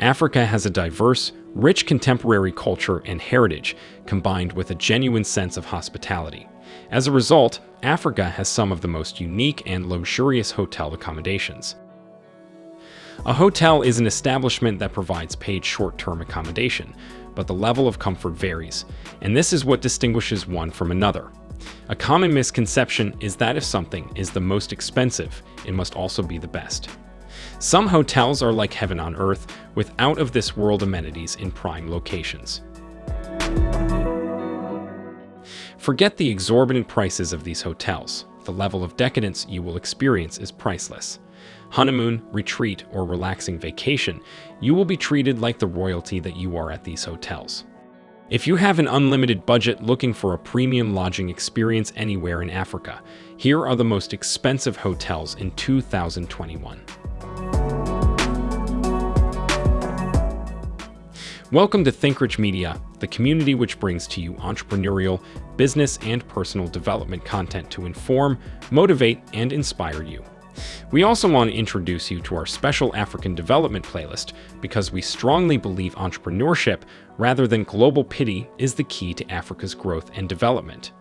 Africa has a diverse, rich contemporary culture and heritage combined with a genuine sense of hospitality. As a result, Africa has some of the most unique and luxurious hotel accommodations. A hotel is an establishment that provides paid short-term accommodation, but the level of comfort varies, and this is what distinguishes one from another. A common misconception is that if something is the most expensive, it must also be the best. Some hotels are like heaven on earth, with out-of-this-world amenities in prime locations. Forget the exorbitant prices of these hotels. The level of decadence you will experience is priceless. Honeymoon, retreat, or relaxing vacation, you will be treated like the royalty that you are at these hotels. If you have an unlimited budget looking for a premium lodging experience anywhere in Africa, here are the most expensive hotels in 2021. Welcome to ThinkRich Media, the community which brings to you entrepreneurial, business, and personal development content to inform, motivate, and inspire you. We also want to introduce you to our special African development playlist because we strongly believe entrepreneurship, rather than global pity, is the key to Africa's growth and development.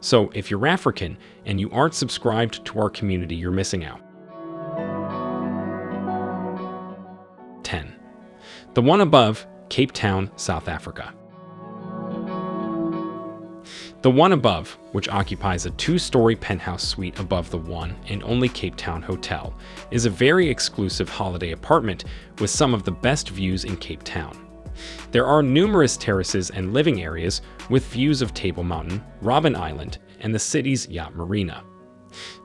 So if you're African and you aren't subscribed to our community, you're missing out. 10. The one above Cape Town, South Africa. The one above, which occupies a two-story penthouse suite above the one and only Cape Town Hotel, is a very exclusive holiday apartment with some of the best views in Cape Town. There are numerous terraces and living areas with views of Table Mountain, Robben Island, and the city's yacht marina.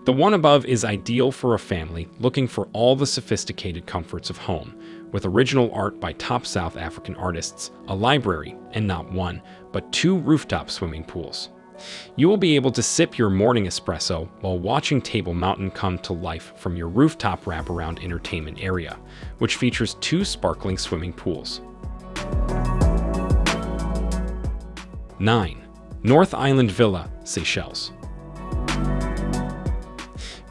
The one above is ideal for a family looking for all the sophisticated comforts of home, with original art by top South African artists, a library, and not one, but two rooftop swimming pools. You will be able to sip your morning espresso while watching Table Mountain come to life from your rooftop wraparound entertainment area, which features two sparkling swimming pools. 9. North Island Villa, Seychelles.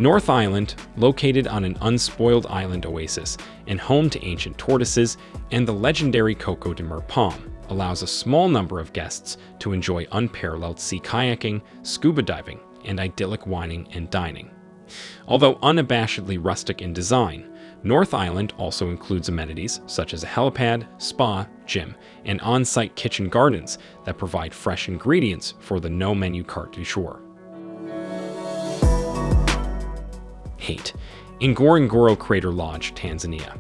North Island, located on an unspoiled island oasis and home to ancient tortoises and the legendary Coco de Mer palm, allows a small number of guests to enjoy unparalleled sea kayaking, scuba diving, and idyllic wining and dining. Although unabashedly rustic in design, North Island also includes amenities such as a helipad, spa, gym, and on-site kitchen gardens that provide fresh ingredients for the no-menu carte du jour. Hate, Ngorongoro Crater Lodge, Tanzania.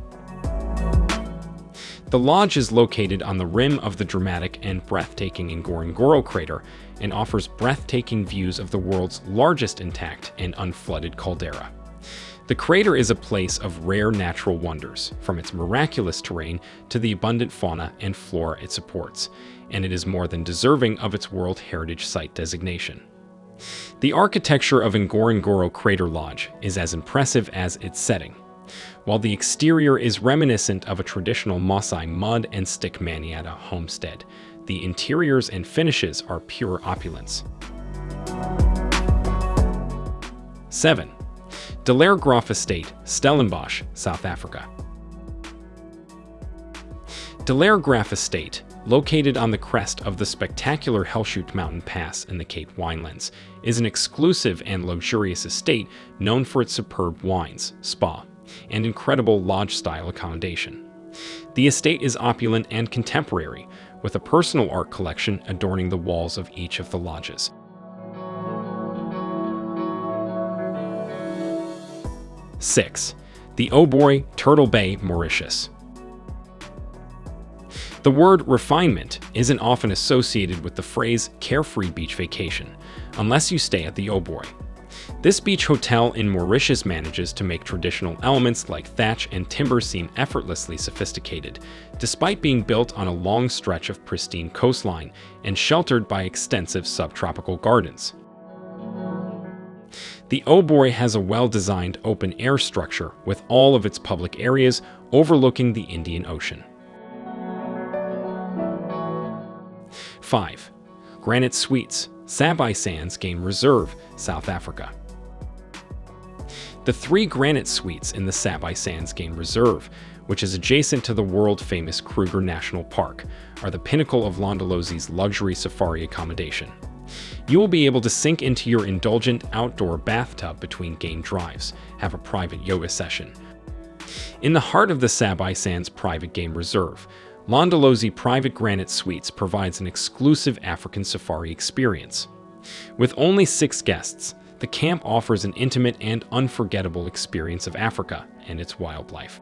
The lodge is located on the rim of the dramatic and breathtaking Ngorongoro crater and offers breathtaking views of the world's largest intact and unflooded caldera. The crater is a place of rare natural wonders, from its miraculous terrain to the abundant fauna and flora it supports, and it is more than deserving of its World Heritage Site designation. The architecture of Ngorongoro Crater Lodge is as impressive as its setting. While the exterior is reminiscent of a traditional Maasai mud and stick manyatta homestead, the interiors and finishes are pure opulence. 7. Delaire Graff Estate, Stellenbosch, South Africa. Delaire Graff Estate located on the crest of the spectacular Helshoogte Mountain Pass in the Cape Winelands, is an exclusive and luxurious estate known for its superb wines, spa, and incredible lodge-style accommodation. The estate is opulent and contemporary, with a personal art collection adorning the walls of each of the lodges. Six, the Oberoi Turtle Bay, Mauritius. The word refinement isn't often associated with the phrase carefree beach vacation, unless you stay at the Oberoi. This beach hotel in Mauritius manages to make traditional elements like thatch and timber seem effortlessly sophisticated, despite being built on a long stretch of pristine coastline and sheltered by extensive subtropical gardens. The Oberoi has a well-designed open-air structure with all of its public areas overlooking the Indian Ocean. 5. Granite Suites, Sabi Sands Game Reserve, South Africa. The three granite suites in the Sabi Sands Game Reserve, which is adjacent to the world-famous Kruger National Park, are the pinnacle of Londolozi's luxury safari accommodation. You will be able to sink into your indulgent outdoor bathtub between game drives, have a private yoga session. In the heart of the Sabai Sands Private Game Reserve, Londolozi Private Granite Suites provides an exclusive African safari experience. With only six guests, the camp offers an intimate and unforgettable experience of Africa and its wildlife.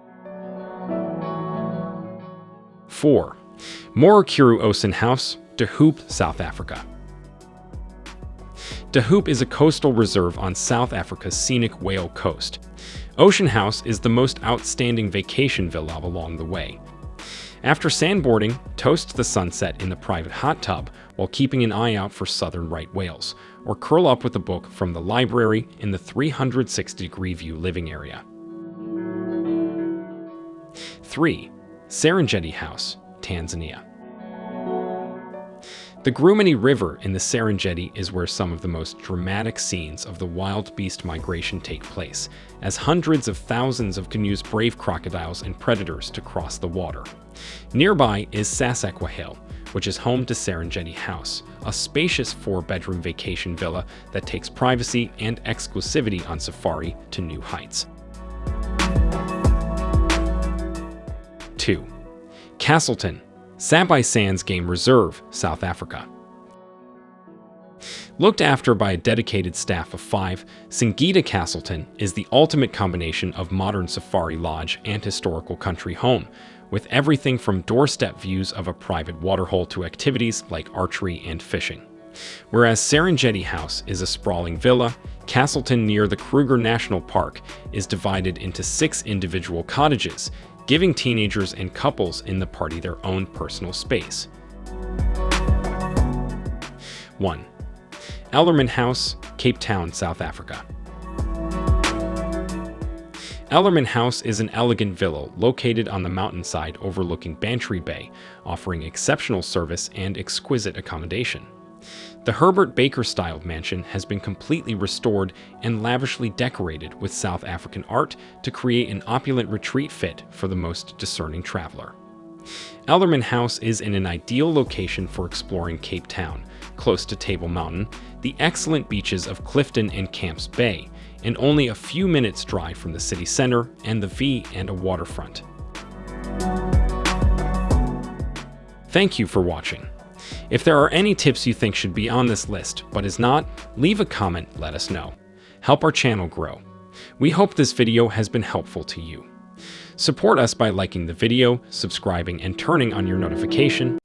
4. Morukuru Ocean House, De Hoop, South Africa. De Hoop is a coastal reserve on South Africa's scenic Whale Coast. Ocean House is the most outstanding vacation villa along the way. After sandboarding, toast the sunset in the private hot tub while keeping an eye out for southern right whales, or curl up with a book from the library in the 360-degree view living area. 3. Serengeti House, Tanzania. The Grumani River in the Serengeti is where some of the most dramatic scenes of the wildebeest migration take place, as hundreds of thousands of canoes brave crocodiles and predators to cross the water. Nearby is Sasakwa Hill, which is home to Serengeti House, a spacious four-bedroom vacation villa that takes privacy and exclusivity on safari to new heights. 2. Castleton, Sabai Sands Game Reserve, South Africa. Looked after by a dedicated staff of five, Singita Castleton is the ultimate combination of modern safari lodge and historical country home, with everything from doorstep views of a private waterhole to activities like archery and fishing. Whereas Serengeti House is a sprawling villa, Castleton near the Kruger National Park is divided into six individual cottages, giving teenagers and couples in the party their own personal space. 1. Ellerman House, Cape Town, South Africa. Ellerman House is an elegant villa located on the mountainside overlooking Bantry Bay, offering exceptional service and exquisite accommodation. The Herbert Baker-styled mansion has been completely restored and lavishly decorated with South African art to create an opulent retreat fit for the most discerning traveler. Ellerman House is in an ideal location for exploring Cape Town, close to Table Mountain, the excellent beaches of Clifton and Camps Bay, and only a few minutes drive from the city center and the V and a waterfront. Thank you for watching. If there are any tips you think should be on this list but is not, leave a comment, let us know. Help our channel grow. We hope this video has been helpful to you. Support us by liking the video, subscribing, and turning on your notification.